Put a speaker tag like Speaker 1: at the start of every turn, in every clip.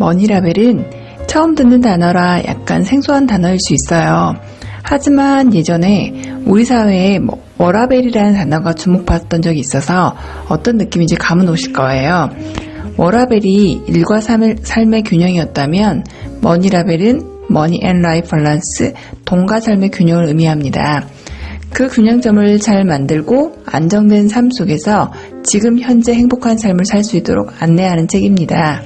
Speaker 1: 머니라밸은 처음 듣는 단어라 약간 생소한 단어일 수 있어요. 하지만 예전에 우리 사회에 뭐 워라밸이라는 단어가 주목받았던 적이 있어서 어떤 느낌인지 감은 오실 거예요. 워라밸이 일과 삶의, 균형이었다면 머니라밸은 money and life balance, 돈과 삶의 균형을 의미합니다. 그 균형점을 잘 만들고 안정된 삶 속에서 지금 현재 행복한 삶을 살 수 있도록 안내하는 책입니다.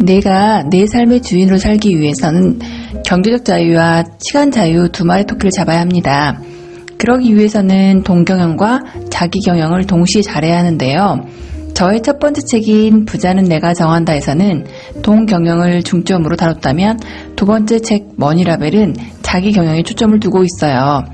Speaker 1: 내가 내 삶의 주인으로 살기 위해서는 경제적 자유와 시간 자유 두 마리 토끼를 잡아야 합니다. 그러기 위해서는 동경영과 자기경영을 동시에 잘해야 하는데요. 저의 첫 번째 책인 부자는 내가 정한다에서는 동경영을 중점으로 다뤘다면 두 번째 책 머니라벨은 자기경영에 초점을 두고 있어요.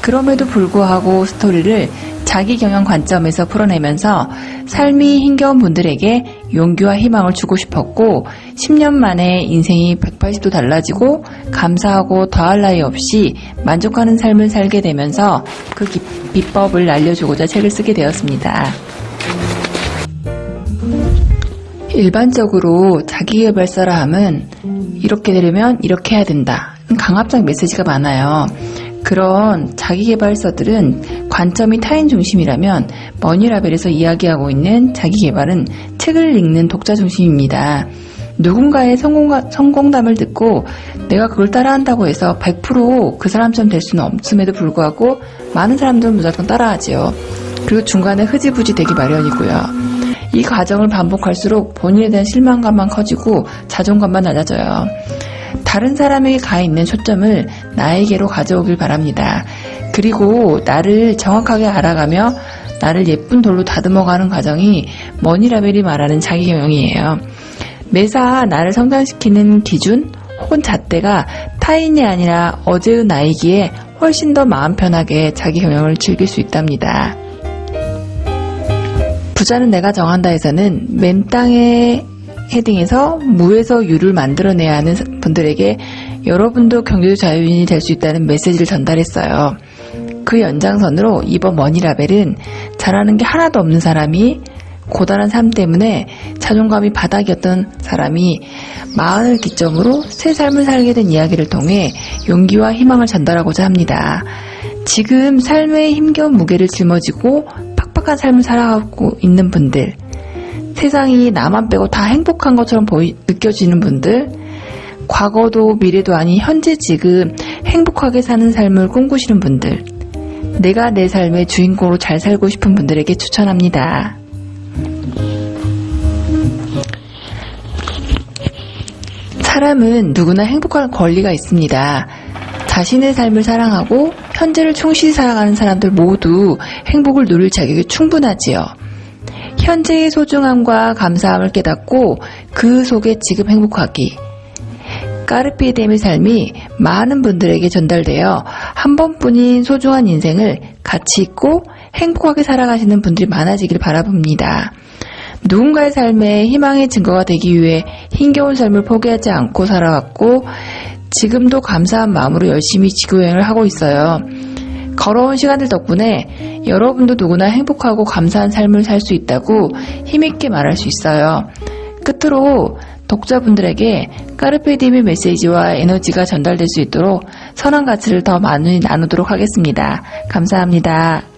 Speaker 1: 그럼에도 불구하고 스토리를 자기 경영 관점에서 풀어내면서 삶이 힘겨운 분들에게 용기와 희망을 주고 싶었고 10년 만에 인생이 180도 달라지고 감사하고 더할 나위 없이 만족하는 삶을 살게 되면서 그 비법을 알려주고자 책을 쓰게 되었습니다. 일반적으로 자기개발서라 함은 이렇게 되려면 이렇게 해야 된다. 강압적 메시지가 많아요. 그런 자기개발서들은 관점이 타인 중심이라면 머니라벨에서 이야기하고 있는 자기개발은 책을 읽는 독자 중심입니다. 누군가의 성공, 성공담을 듣고 내가 그걸 따라한다고 해서 100%그 사람처럼 될 수는 없음에도 불구하고 많은 사람들은 무조건 따라하지요. 그리고 중간에 흐지부지 되기 마련이고요. 이 과정을 반복할수록 본인에 대한 실망감만 커지고 자존감만 낮아져요. 다른 사람에게 가 있는 초점을 나에게로 가져오길 바랍니다. 그리고 나를 정확하게 알아가며 나를 예쁜 돌로 다듬어가는 과정이 머니라벨이 말하는 자기경영이에요. 매사 나를 성장시키는 기준 혹은 잣대가 타인이 아니라 어제의 나이기에 훨씬 더 마음 편하게 자기 경영을 즐길 수 있답니다. 부자는 내가 정한다에서는 맨 땅에 헤딩에서 무에서 유를 만들어내야 하는 분들에게 여러분도 경제적 자유인이 될 수 있다는 메시지를 전달했어요. 그 연장선으로 이번 머니라벨은 잘하는 게 하나도 없는 사람이 고단한 삶 때문에 자존감이 바닥이었던 사람이 마흔을 기점으로 새 삶을 살게 된 이야기를 통해 용기와 희망을 전달하고자 합니다. 지금 삶의 힘겨운 무게를 짊어지고 팍팍한 삶을 살아가고 있는 분들, 세상이 나만 빼고 다 행복한 것처럼 보이, 느껴지는 분들, 과거도 미래도 아닌 현재 지금 행복하게 사는 삶을 꿈꾸시는 분들, 내가 내 삶의 주인공으로 잘 살고 싶은 분들에게 추천합니다. 사람은 누구나 행복할 권리가 있습니다. 자신의 삶을 사랑하고 현재를 충실히 살아가는 사람들 모두 행복을 누릴 자격이 충분하지요. 현재의 소중함과 감사함을 깨닫고 그 속에 지금 행복하기. 까르피디엠의 삶이 많은 분들에게 전달되어 한 번뿐인 소중한 인생을 가치 있고 행복하게 살아가시는 분들이 많아지길 바라봅니다. 누군가의 삶에 희망의 증거가 되기 위해 힘겨운 삶을 포기하지 않고 살아왔고 지금도 감사한 마음으로 열심히 지구여행을 하고 있어요. 걸어온 시간들 덕분에 여러분도 누구나 행복하고 감사한 삶을 살 수 있다고 힘있게 말할 수 있어요. 끝으로 독자분들에게 까르페디엠의 메시지와 에너지가 전달될 수 있도록 선한 가치를 더 많이 나누도록 하겠습니다. 감사합니다.